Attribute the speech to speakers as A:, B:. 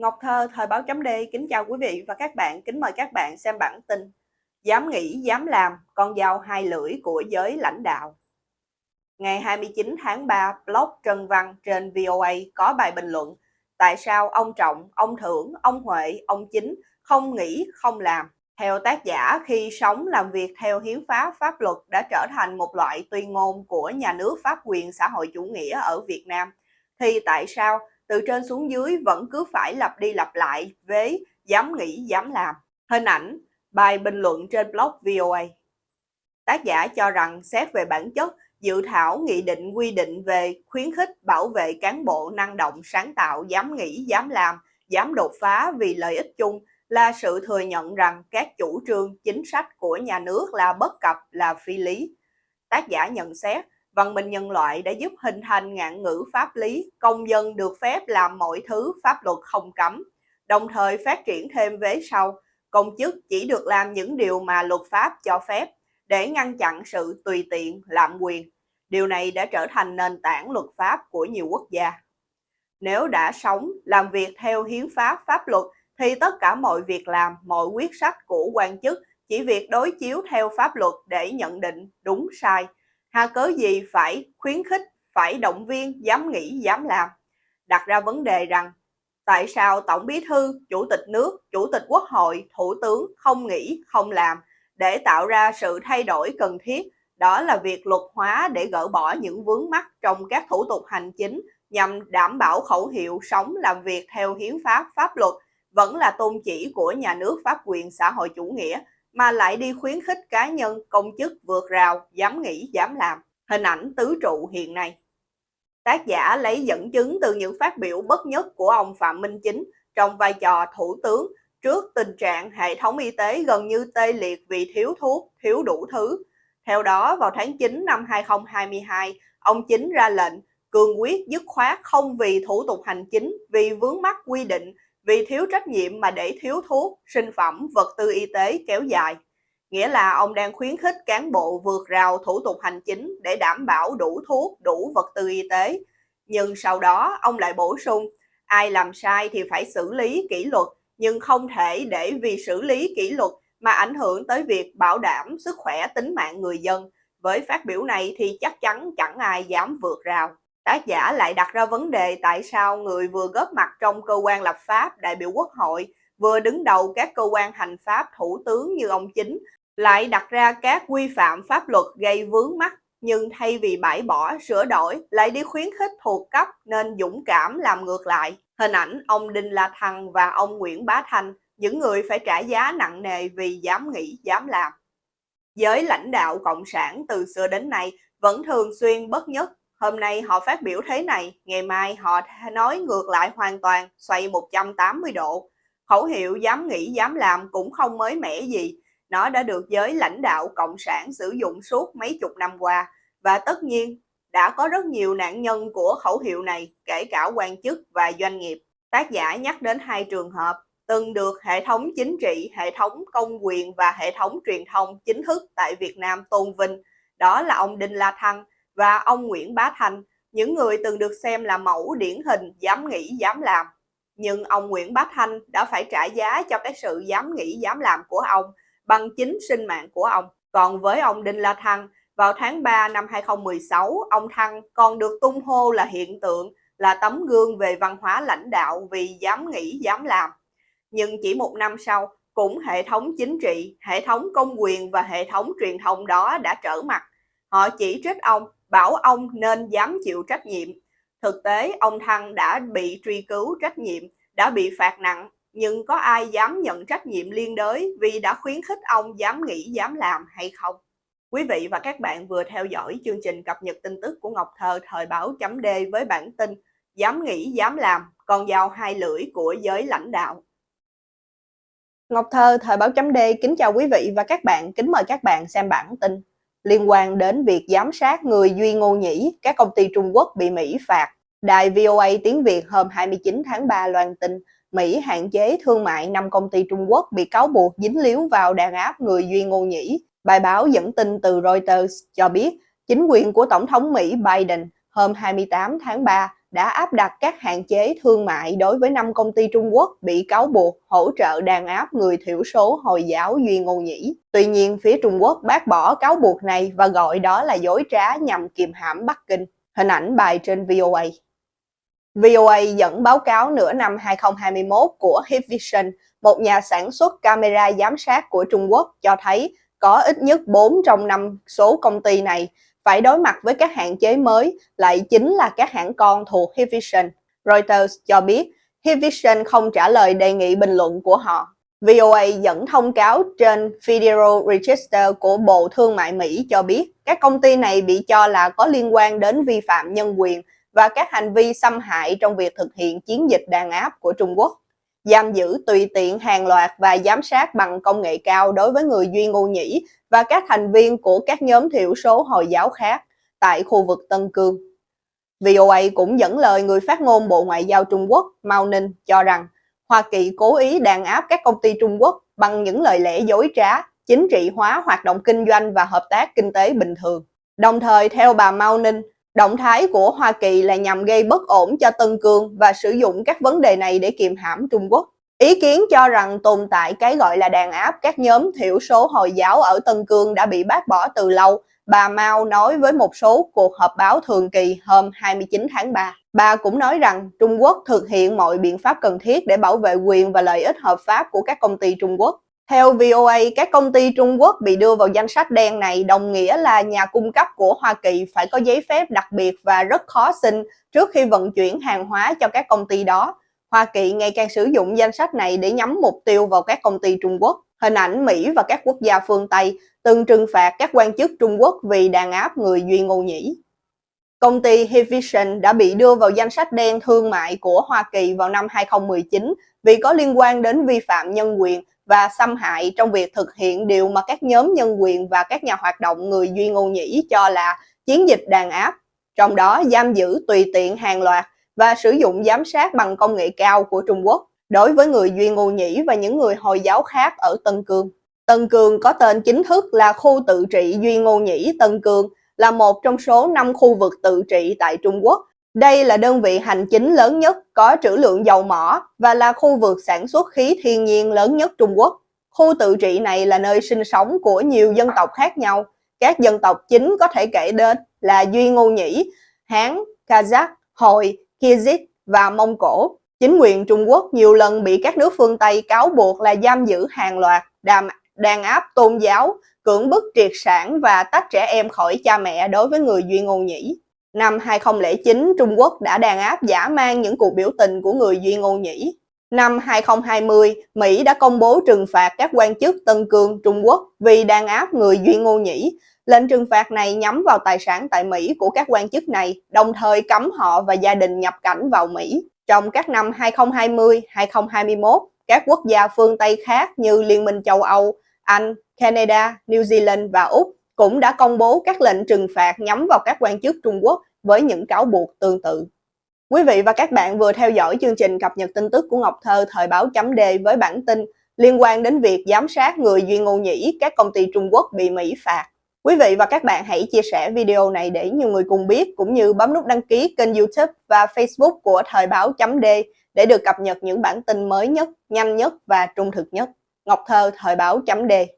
A: Ngọc Thơ, Thời báo chấm D, kính chào quý vị và các bạn, kính mời các bạn xem bản tin Dám nghĩ, dám làm, con dao hai lưỡi của giới lãnh đạo. Ngày 29 tháng 3, blog Trần Văn trên VOA có bài bình luận Tại sao ông Trọng, ông Thưởng, ông Huệ, ông Chính không nghĩ, không làm? Theo tác giả, khi sống làm việc theo hiến pháp pháp luật đã trở thành một loại tuyên ngôn của nhà nước pháp quyền xã hội chủ nghĩa ở Việt Nam thì tại sao từ trên xuống dưới vẫn cứ phải lặp đi lặp lại với dám nghĩ dám làm. Hình ảnh, bài bình luận trên blog VOA. Tác giả cho rằng xét về bản chất, dự thảo nghị định quy định về khuyến khích bảo vệ cán bộ năng động, sáng tạo, dám nghĩ, dám làm, dám đột phá vì lợi ích chung là sự thừa nhận rằng các chủ trương, chính sách của nhà nước là bất cập, là phi lý. Tác giả nhận xét, văn minh nhân loại đã giúp hình thành ngạn ngữ pháp lý, công dân được phép làm mọi thứ pháp luật không cấm, đồng thời phát triển thêm vế sau, công chức chỉ được làm những điều mà luật pháp cho phép để ngăn chặn sự tùy tiện, lạm quyền. Điều này đã trở thành nền tảng luật pháp của nhiều quốc gia. Nếu đã sống, làm việc theo hiến pháp, pháp luật, thì tất cả mọi việc làm, mọi quyết sách của quan chức chỉ việc đối chiếu theo pháp luật để nhận định đúng sai, hà cớ gì phải khuyến khích, phải động viên, dám nghĩ, dám làm. Đặt ra vấn đề rằng, tại sao Tổng Bí Thư, Chủ tịch nước, Chủ tịch Quốc hội, Thủ tướng không nghĩ, không làm để tạo ra sự thay đổi cần thiết, đó là việc luật hóa để gỡ bỏ những vướng mắc trong các thủ tục hành chính nhằm đảm bảo khẩu hiệu sống làm việc theo hiến pháp, pháp luật vẫn là tôn chỉ của nhà nước pháp quyền xã hội chủ nghĩa mà lại đi khuyến khích cá nhân, công chức vượt rào, dám nghĩ, dám làm. Hình ảnh tứ trụ hiện nay. Tác giả lấy dẫn chứng từ những phát biểu bất nhất của ông Phạm Minh Chính trong vai trò thủ tướng trước tình trạng hệ thống y tế gần như tê liệt vì thiếu thuốc, thiếu đủ thứ. Theo đó, vào tháng 9 năm 2022, ông Chính ra lệnh cường quyết dứt khoát không vì thủ tục hành chính, vì vướng mắc quy định vì thiếu trách nhiệm mà để thiếu thuốc, sinh phẩm, vật tư y tế kéo dài. Nghĩa là ông đang khuyến khích cán bộ vượt rào thủ tục hành chính để đảm bảo đủ thuốc, đủ vật tư y tế. Nhưng sau đó ông lại bổ sung, ai làm sai thì phải xử lý kỷ luật, nhưng không thể để vì xử lý kỷ luật mà ảnh hưởng tới việc bảo đảm sức khỏe tính mạng người dân. Với phát biểu này thì chắc chắn chẳng ai dám vượt rào. Tác giả lại đặt ra vấn đề tại sao người vừa góp mặt trong cơ quan lập pháp, đại biểu quốc hội, vừa đứng đầu các cơ quan hành pháp thủ tướng như ông chính, lại đặt ra các quy phạm pháp luật gây vướng mắt nhưng thay vì bãi bỏ, sửa đổi, lại đi khuyến khích thuộc cấp nên dũng cảm làm ngược lại. Hình ảnh ông Đinh La Thăng và ông Nguyễn Bá Thanh, những người phải trả giá nặng nề vì dám nghĩ, dám làm. Giới lãnh đạo Cộng sản từ xưa đến nay vẫn thường xuyên bất nhất Hôm nay họ phát biểu thế này, ngày mai họ nói ngược lại hoàn toàn, xoay 180 độ. Khẩu hiệu dám nghĩ dám làm cũng không mới mẻ gì. Nó đã được giới lãnh đạo Cộng sản sử dụng suốt mấy chục năm qua. Và tất nhiên, đã có rất nhiều nạn nhân của khẩu hiệu này, kể cả quan chức và doanh nghiệp. Tác giả nhắc đến hai trường hợp từng được hệ thống chính trị, hệ thống công quyền và hệ thống truyền thông chính thức tại Việt Nam tôn vinh. Đó là ông Đinh La Thăng và ông Nguyễn Bá Thanh, những người từng được xem là mẫu điển hình dám nghĩ dám làm. Nhưng ông Nguyễn Bá Thanh đã phải trả giá cho cái sự dám nghĩ dám làm của ông bằng chính sinh mạng của ông. Còn với ông Đinh La Thăng, vào tháng 3 năm 2016, ông Thăng còn được tung hô là hiện tượng, là tấm gương về văn hóa lãnh đạo vì dám nghĩ dám làm. Nhưng chỉ một năm sau, cũng hệ thống chính trị, hệ thống công quyền và hệ thống truyền thông đó đã trở mặt. Họ chỉ trích ông bảo ông nên dám chịu trách nhiệm. Thực tế, ông Thăng đã bị truy cứu trách nhiệm, đã bị phạt nặng, nhưng có ai dám nhận trách nhiệm liên đới vì đã khuyến khích ông dám nghĩ, dám làm hay không? Quý vị và các bạn vừa theo dõi chương trình cập nhật tin tức của Ngọc Thơ thời báo chấm D với bản tin Dám nghĩ, dám làm, con dao hai lưỡi của giới lãnh đạo. Ngọc Thơ thời báo chấm D kính chào quý vị và các bạn, kính mời các bạn xem bản tin liên quan đến việc giám sát người Duy Ngô Nhĩ, các công ty Trung Quốc bị Mỹ phạt. Đài VOA tiếng Việt hôm 29 tháng 3 loan tin Mỹ hạn chế thương mại 5 công ty Trung Quốc bị cáo buộc dính líu vào đàn áp người Duy Ngô Nhĩ. Bài báo dẫn tin từ Reuters cho biết chính quyền của Tổng thống Mỹ Biden hôm 28 tháng 3 đã áp đặt các hạn chế thương mại đối với năm công ty Trung Quốc bị cáo buộc hỗ trợ đàn áp người thiểu số Hồi giáo Duy Ngô Nhĩ. Tuy nhiên, phía Trung Quốc bác bỏ cáo buộc này và gọi đó là dối trá nhằm kiềm hãm Bắc Kinh. Hình ảnh bài trên VOA. VOA dẫn báo cáo nửa năm 2021 của Hikvision, một nhà sản xuất camera giám sát của Trung Quốc cho thấy có ít nhất 4 trong 5 số công ty này phải đối mặt với các hạn chế mới, lại chính là các hãng con thuộc Hikvision. Reuters cho biết Hikvision không trả lời đề nghị bình luận của họ. VOA dẫn thông cáo trên Federal Register của Bộ Thương mại Mỹ cho biết các công ty này bị cho là có liên quan đến vi phạm nhân quyền và các hành vi xâm hại trong việc thực hiện chiến dịch đàn áp của Trung Quốc, giam giữ tùy tiện hàng loạt và giám sát bằng công nghệ cao đối với người Duy Ngô Nhĩ và các thành viên của các nhóm thiểu số Hồi giáo khác tại khu vực Tân Cương. VOA cũng dẫn lời người phát ngôn Bộ Ngoại giao Trung Quốc Mao Ninh cho rằng Hoa Kỳ cố ý đàn áp các công ty Trung Quốc bằng những lời lẽ dối trá, chính trị hóa hoạt động kinh doanh và hợp tác kinh tế bình thường. Đồng thời, theo bà Mao Ninh, Động thái của Hoa Kỳ là nhằm gây bất ổn cho Tân Cương và sử dụng các vấn đề này để kiềm hãm Trung Quốc. Ý kiến cho rằng tồn tại cái gọi là đàn áp các nhóm thiểu số Hồi giáo ở Tân Cương đã bị bác bỏ từ lâu, bà Mao nói với một số cuộc họp báo thường kỳ hôm 29 tháng 3. Bà cũng nói rằng Trung Quốc thực hiện mọi biện pháp cần thiết để bảo vệ quyền và lợi ích hợp pháp của các công ty Trung Quốc. Theo VOA, các công ty Trung Quốc bị đưa vào danh sách đen này đồng nghĩa là nhà cung cấp của Hoa Kỳ phải có giấy phép đặc biệt và rất khó xin trước khi vận chuyển hàng hóa cho các công ty đó. Hoa Kỳ ngày càng sử dụng danh sách này để nhắm mục tiêu vào các công ty Trung Quốc. Hình ảnh Mỹ và các quốc gia phương Tây từng trừng phạt các quan chức Trung Quốc vì đàn áp người Duy Ngô Nhĩ. Công ty Hikvision đã bị đưa vào danh sách đen thương mại của Hoa Kỳ vào năm 2019 vì có liên quan đến vi phạm nhân quyền và xâm hại trong việc thực hiện điều mà các nhóm nhân quyền và các nhà hoạt động người Duy Ngô Nhĩ cho là chiến dịch đàn áp, trong đó giam giữ tùy tiện hàng loạt và sử dụng giám sát bằng công nghệ cao của Trung Quốc đối với người Duy Ngô Nhĩ và những người Hồi giáo khác ở Tân Cương. Tân Cương có tên chính thức là khu tự trị Duy Ngô Nhĩ Tân Cương, là một trong số 5 khu vực tự trị tại Trung Quốc đây là đơn vị hành chính lớn nhất, có trữ lượng dầu mỏ và là khu vực sản xuất khí thiên nhiên lớn nhất Trung Quốc. Khu tự trị này là nơi sinh sống của nhiều dân tộc khác nhau. Các dân tộc chính có thể kể đến là Duy Ngô Nhĩ, Hán, Kazakh, Hồi, Kyrgyz và Mông Cổ. Chính quyền Trung Quốc nhiều lần bị các nước phương Tây cáo buộc là giam giữ hàng loạt, đàm, đàn áp tôn giáo, cưỡng bức triệt sản và tách trẻ em khỏi cha mẹ đối với người Duy Ngô Nhĩ. Năm 2009, Trung Quốc đã đàn áp giả mang những cuộc biểu tình của người Duy Ngô Nhĩ. Năm 2020, Mỹ đã công bố trừng phạt các quan chức Tân Cương, Trung Quốc vì đàn áp người Duy Ngô Nhĩ. Lệnh trừng phạt này nhắm vào tài sản tại Mỹ của các quan chức này, đồng thời cấm họ và gia đình nhập cảnh vào Mỹ. Trong các năm 2020, 2021, các quốc gia phương Tây khác như Liên minh châu Âu, Anh, Canada, New Zealand và Úc cũng đã công bố các lệnh trừng phạt nhắm vào các quan chức Trung Quốc với những cáo buộc tương tự. Quý vị và các bạn vừa theo dõi chương trình cập nhật tin tức của Ngọc Thơ thời báo chấm đề với bản tin liên quan đến việc giám sát người Duy Ngô Nhĩ các công ty Trung Quốc bị Mỹ phạt. Quý vị và các bạn hãy chia sẻ video này để nhiều người cùng biết cũng như bấm nút đăng ký kênh youtube và facebook của thời báo chấm đề để được cập nhật những bản tin mới nhất, nhanh nhất và trung thực nhất. Ngọc Thơ thời báo chấm đề